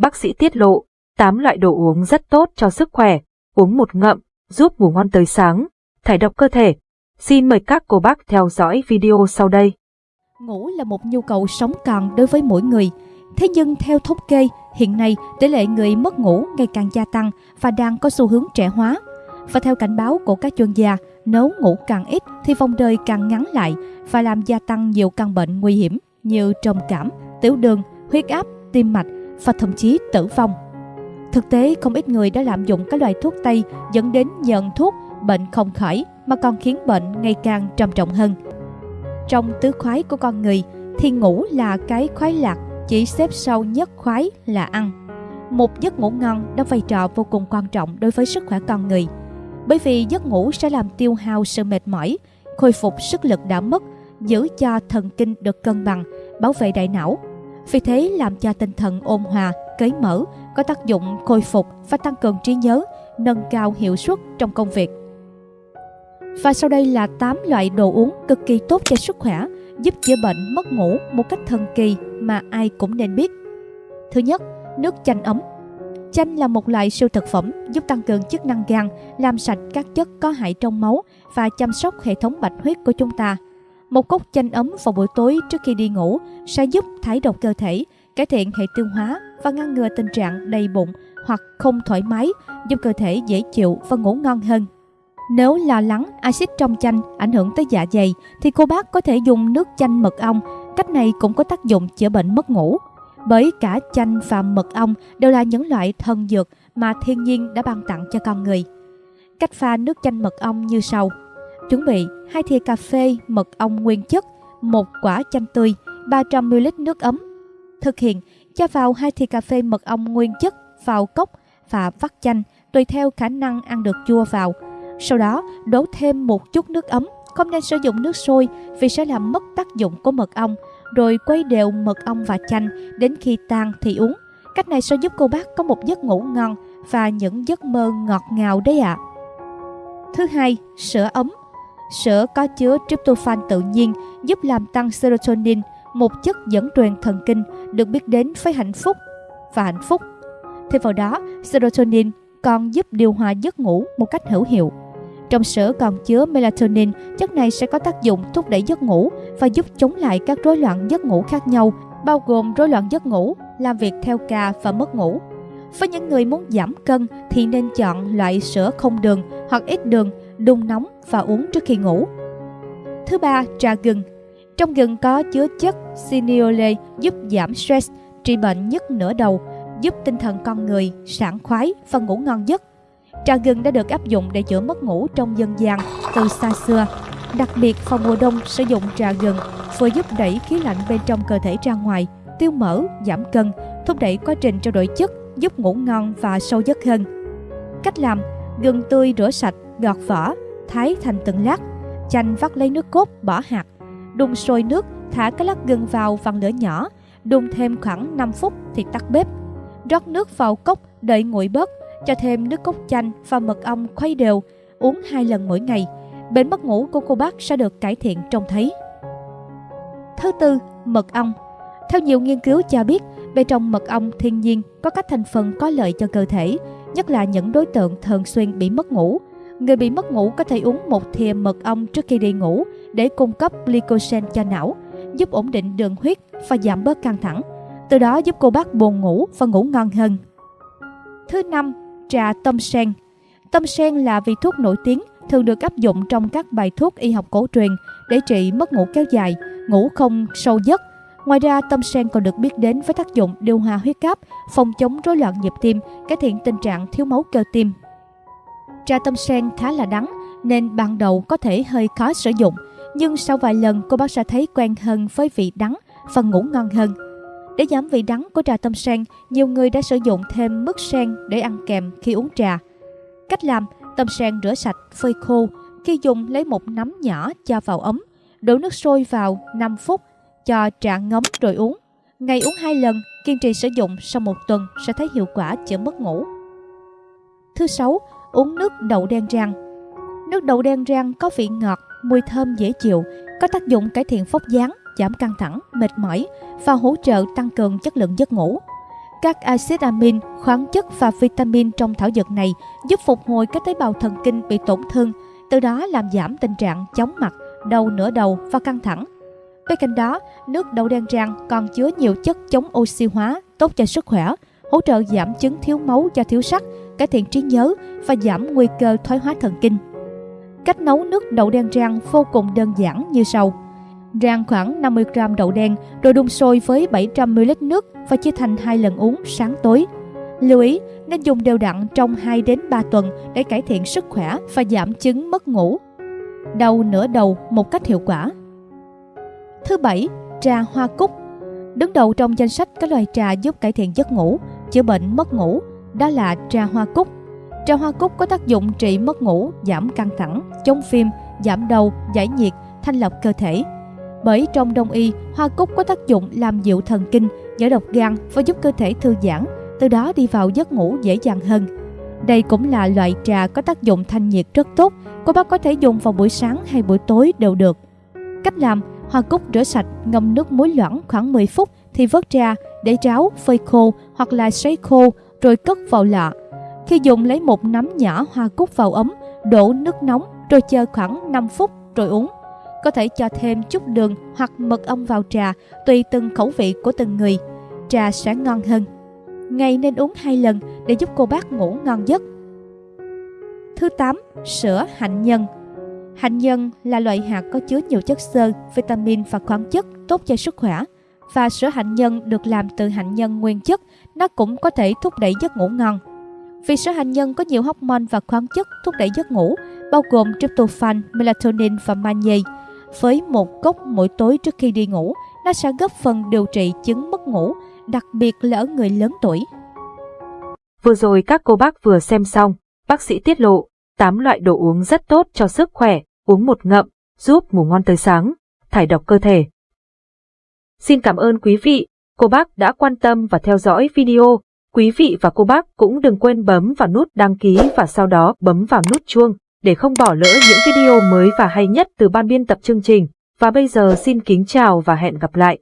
Bác sĩ tiết lộ, 8 loại đồ uống rất tốt cho sức khỏe, uống một ngậm, giúp ngủ ngon tới sáng, thải độc cơ thể. Xin mời các cô bác theo dõi video sau đây. Ngủ là một nhu cầu sống còn đối với mỗi người. Thế nhưng theo thống kê, hiện nay tỷ lệ người mất ngủ ngày càng gia tăng và đang có xu hướng trẻ hóa. Và theo cảnh báo của các chuyên gia, nếu ngủ càng ít thì vòng đời càng ngắn lại và làm gia tăng nhiều căn bệnh nguy hiểm như trầm cảm, tiểu đường, huyết áp, tim mạch và thậm chí tử vong. Thực tế, không ít người đã lạm dụng các loại thuốc Tây dẫn đến nhận thuốc bệnh không khỏi mà còn khiến bệnh ngày càng trầm trọng hơn. Trong tứ khoái của con người thì ngủ là cái khoái lạc, chỉ xếp sau nhất khoái là ăn. Một giấc ngủ ngon đóng vai trò vô cùng quan trọng đối với sức khỏe con người. Bởi vì giấc ngủ sẽ làm tiêu hao sự mệt mỏi, khôi phục sức lực đã mất, giữ cho thần kinh được cân bằng, bảo vệ đại não. Vì thế làm cho tinh thần ôn hòa, cởi mở, có tác dụng khôi phục và tăng cường trí nhớ, nâng cao hiệu suất trong công việc. Và sau đây là 8 loại đồ uống cực kỳ tốt cho sức khỏe, giúp chữa bệnh mất ngủ một cách thần kỳ mà ai cũng nên biết. Thứ nhất, nước chanh ấm. Chanh là một loại siêu thực phẩm giúp tăng cường chức năng gan, làm sạch các chất có hại trong máu và chăm sóc hệ thống bạch huyết của chúng ta. Một cốc chanh ấm vào buổi tối trước khi đi ngủ sẽ giúp thải độc cơ thể, cải thiện hệ tiêu hóa và ngăn ngừa tình trạng đầy bụng hoặc không thoải mái, giúp cơ thể dễ chịu và ngủ ngon hơn. Nếu lo lắng axit trong chanh ảnh hưởng tới dạ dày thì cô bác có thể dùng nước chanh mật ong. Cách này cũng có tác dụng chữa bệnh mất ngủ. Bởi cả chanh và mật ong đều là những loại thần dược mà thiên nhiên đã ban tặng cho con người. Cách pha nước chanh mật ong như sau. Chuẩn bị 2 thìa cà phê mật ong nguyên chất, một quả chanh tươi, 300ml nước ấm. Thực hiện, cho vào 2 thìa cà phê mật ong nguyên chất vào cốc và vắt chanh tùy theo khả năng ăn được chua vào – sau đó, đổ thêm một chút nước ấm, không nên sử dụng nước sôi vì sẽ làm mất tác dụng của mật ong, rồi quay đều mật ong và chanh đến khi tan thì uống. Cách này sẽ giúp cô bác có một giấc ngủ ngon và những giấc mơ ngọt ngào đấy ạ. À. Thứ hai, sữa ấm. Sữa có chứa tryptophan tự nhiên giúp làm tăng serotonin, một chất dẫn truyền thần kinh được biết đến với hạnh phúc và hạnh phúc. Thêm vào đó, serotonin còn giúp điều hòa giấc ngủ một cách hữu hiệu. Trong sữa còn chứa melatonin, chất này sẽ có tác dụng thúc đẩy giấc ngủ và giúp chống lại các rối loạn giấc ngủ khác nhau, bao gồm rối loạn giấc ngủ, làm việc theo ca và mất ngủ. Với những người muốn giảm cân thì nên chọn loại sữa không đường hoặc ít đường, đun nóng và uống trước khi ngủ. Thứ ba, trà gừng. Trong gừng có chứa chất cineole giúp giảm stress, trị bệnh nhức nửa đầu, giúp tinh thần con người sảng khoái và ngủ ngon giấc. Trà gừng đã được áp dụng để chữa mất ngủ trong dân gian từ xa xưa. Đặc biệt vào mùa đông sử dụng trà gừng vừa giúp đẩy khí lạnh bên trong cơ thể ra ngoài, tiêu mỡ, giảm cân, thúc đẩy quá trình trao đổi chất, giúp ngủ ngon và sâu giấc hơn. Cách làm: gừng tươi rửa sạch, gọt vỏ, thái thành từng lát, chanh vắt lấy nước cốt, bỏ hạt, đun sôi nước, thả các lát gừng vào vặn lửa nhỏ, đun thêm khoảng 5 phút thì tắt bếp. Rót nước vào cốc, đợi nguội bớt, cho thêm nước cốt chanh và mật ong khuấy đều, uống hai lần mỗi ngày. Bệnh mất ngủ của cô bác sẽ được cải thiện trông thấy. Thứ tư, mật ong. Theo nhiều nghiên cứu cho biết, bên trong mật ong thiên nhiên có các thành phần có lợi cho cơ thể, nhất là những đối tượng thường xuyên bị mất ngủ. Người bị mất ngủ có thể uống một thìa mật ong trước khi đi ngủ để cung cấp glycogen cho não, giúp ổn định đường huyết và giảm bớt căng thẳng. Từ đó giúp cô bác buồn ngủ và ngủ ngon hơn. Thứ năm, trà tâm sen. Tâm sen là vị thuốc nổi tiếng thường được áp dụng trong các bài thuốc y học cổ truyền để trị mất ngủ kéo dài, ngủ không sâu giấc. Ngoài ra, tâm sen còn được biết đến với tác dụng điều hòa huyết áp, phòng chống rối loạn nhịp tim, cải thiện tình trạng thiếu máu cơ tim. Trà tâm sen khá là đắng nên ban đầu có thể hơi khó sử dụng, nhưng sau vài lần cô bác sẽ thấy quen hơn với vị đắng và ngủ ngon hơn. Để giảm vị đắng của trà tâm sen, nhiều người đã sử dụng thêm mứt sen để ăn kèm khi uống trà. Cách làm, tâm sen rửa sạch, phơi khô. Khi dùng lấy một nắm nhỏ cho vào ấm, đổ nước sôi vào 5 phút, cho trà ngấm rồi uống. Ngày uống 2 lần, kiên trì sử dụng sau một tuần sẽ thấy hiệu quả chữa mất ngủ. Thứ sáu, uống nước đậu đen rang. Nước đậu đen rang có vị ngọt, mùi thơm dễ chịu, có tác dụng cải thiện phốc dáng, giảm căng thẳng, mệt mỏi và hỗ trợ tăng cường chất lượng giấc ngủ. Các axit amin, khoáng chất và vitamin trong thảo dược này giúp phục hồi các tế bào thần kinh bị tổn thương, từ đó làm giảm tình trạng chóng mặt, đau nửa đầu và căng thẳng. Bên cạnh đó, nước đậu đen rang còn chứa nhiều chất chống oxy hóa, tốt cho sức khỏe, hỗ trợ giảm chứng thiếu máu do thiếu sắt, cải thiện trí nhớ và giảm nguy cơ thoái hóa thần kinh. Cách nấu nước đậu đen rang vô cùng đơn giản như sau. Rang khoảng 50 g đậu đen rồi đun sôi với 700 ml nước và chia thành hai lần uống sáng tối. Lưu ý nên dùng đều đặn trong 2 đến 3 tuần để cải thiện sức khỏe và giảm chứng mất ngủ. Đau nửa đầu một cách hiệu quả. Thứ bảy, trà hoa cúc. Đứng đầu trong danh sách các loại trà giúp cải thiện giấc ngủ, chữa bệnh mất ngủ, đó là trà hoa cúc. Trà hoa cúc có tác dụng trị mất ngủ, giảm căng thẳng, chống phim, giảm đau, giải nhiệt, thanh lọc cơ thể. Bởi trong đông y, hoa cúc có tác dụng làm dịu thần kinh, giải độc gan và giúp cơ thể thư giãn, từ đó đi vào giấc ngủ dễ dàng hơn. Đây cũng là loại trà có tác dụng thanh nhiệt rất tốt, cô bác có thể dùng vào buổi sáng hay buổi tối đều được. Cách làm, hoa cúc rửa sạch, ngâm nước muối loãng khoảng 10 phút thì vớt ra, để ráo, phơi khô hoặc là sấy khô rồi cất vào lọ. Khi dùng lấy một nắm nhỏ hoa cúc vào ấm, đổ nước nóng rồi chờ khoảng 5 phút rồi uống. Có thể cho thêm chút đường hoặc mật ong vào trà, tùy từng khẩu vị của từng người. Trà sẽ ngon hơn. Ngày nên uống hai lần để giúp cô bác ngủ ngon giấc. Thứ 8. Sữa hạnh nhân Hạnh nhân là loại hạt có chứa nhiều chất xơ, vitamin và khoáng chất tốt cho sức khỏe. Và sữa hạnh nhân được làm từ hạnh nhân nguyên chất, nó cũng có thể thúc đẩy giấc ngủ ngon. Vì sữa hạnh nhân có nhiều hormone và khoáng chất thúc đẩy giấc ngủ, bao gồm tryptophan, melatonin và magie. Với một cốc mỗi tối trước khi đi ngủ, nó sẽ góp phần điều trị chứng mất ngủ, đặc biệt là ở người lớn tuổi. Vừa rồi các cô bác vừa xem xong, bác sĩ tiết lộ 8 loại đồ uống rất tốt cho sức khỏe, uống một ngậm, giúp ngủ ngon tới sáng, thải độc cơ thể. Xin cảm ơn quý vị, cô bác đã quan tâm và theo dõi video. Quý vị và cô bác cũng đừng quên bấm vào nút đăng ký và sau đó bấm vào nút chuông để không bỏ lỡ những video mới và hay nhất từ ban biên tập chương trình. Và bây giờ xin kính chào và hẹn gặp lại.